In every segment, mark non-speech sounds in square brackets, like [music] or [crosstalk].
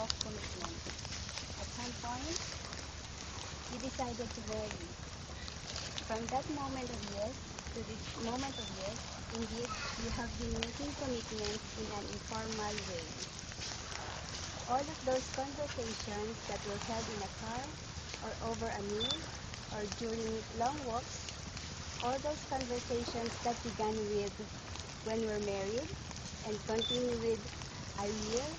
of commitment. At some point, you decided to marry. From that moment of yes to this moment of yes, indeed, you have been making commitments in an informal way. All of those conversations that were held in a car, or over a meal, or during long walks, all those conversations that began with when we're married and continue with I will,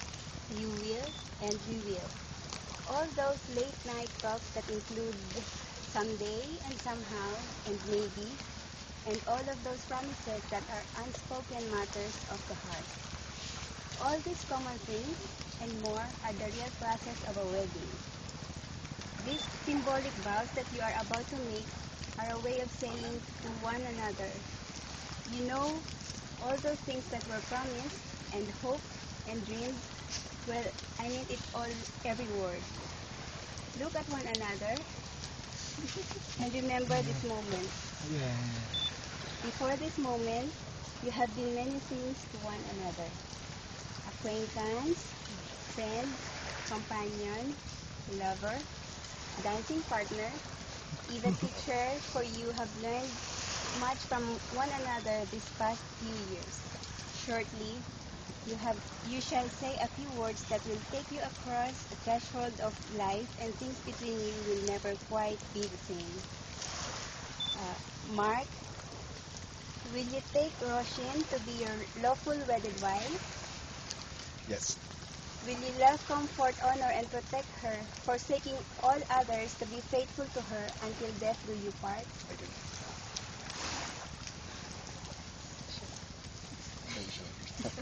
you will, and will. All those late night talks that include someday and somehow and maybe, and all of those promises that are unspoken matters of the heart. All these common things and more are the real process of a wedding. These symbolic vows that you are about to make are a way of saying to one another, you know, all those things that were promised and hoped and dreamed, well, I mean it all, every word. Look at one another [laughs] and remember this moment. Before this moment, you have been many things to one another. Acquaintance, friend, companion, lover, dancing partner, even [laughs] teacher, for you have learned much from one another this past few years. Shortly, you have you shall say a few words that will take you across the threshold of life and things between you will never quite be the same. Uh, Mark, will you take Roshin to be your lawful wedded wife? Yes. Will you love, comfort, honor, and protect her, forsaking all others to be faithful to her until death do you part? I do.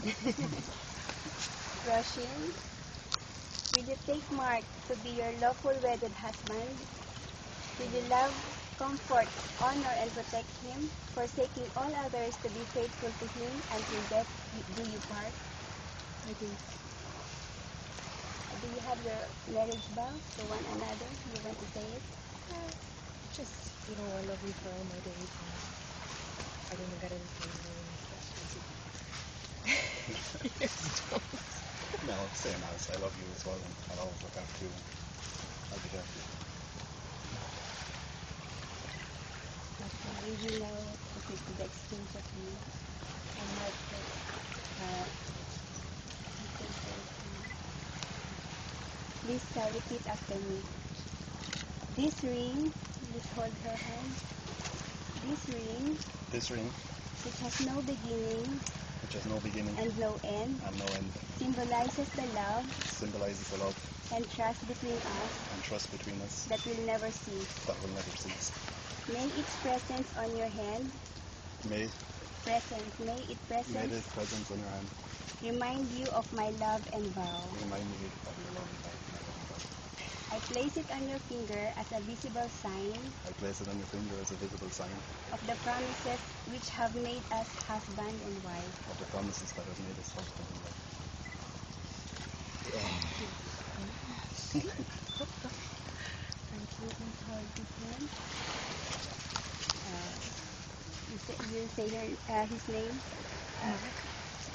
[laughs] Roshin, will you take Mark to be your lawful wedded husband? Will you love, comfort, honor, and protect him, forsaking all others to be faithful to him until death do you part? I do. Do you have your marriage vow to one another? You want to say it? Uh, just, you know, I love you for all my days. I don't get anything No, same as I love you as well, and I'll always look after you. I'll be there for you. Okay, we will now proceed to the exchange of rings. And uh, Please uh, repeat after me. This ring, please hold her hand. This ring, This ring, which has no beginning which has no beginning and no end, and no end, symbolizes the love symbolizes the love and trust between us and trust between us that will never cease. that will never cease. May its presence on your hand, May, presence, may its may presence this presence on your hand remind you of my love and vow. remind me of your love and love. I place it on your finger as a visible sign I place it on your finger as a visible sign of the promises which have made us husband and wife. of the promises that have made us husband and wife. Thank you. Please hold this hand. Uh, you say, you say her, uh, his name. Uh,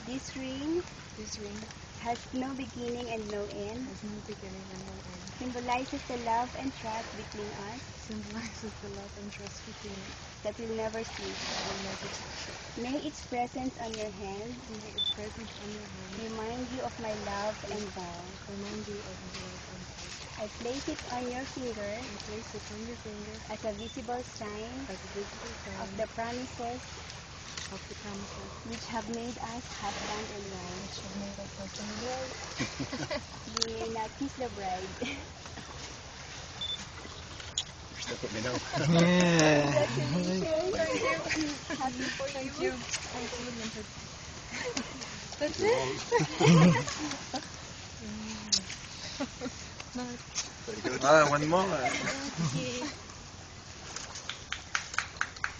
this ring This ring has no beginning and no end. has no beginning and no end. Symbolizes the love and trust between us Symbolizes the love and trust between us that will never cease. that will never cease. May its presence on your hand May its presence on your hand remind you of my love and vow. remind you of my love and love. I place it on your finger I place it on your finger as a visible sign as a visible sign of the promises of the promises which have made us husband and wife. which have made us husband and wife. You may now kiss the bride. [laughs] You're stuck me now. Congratulations. Happy for Thank you. you. Thank you, Linford. That's You're it? No, Very good. Ah, one more. Thank you.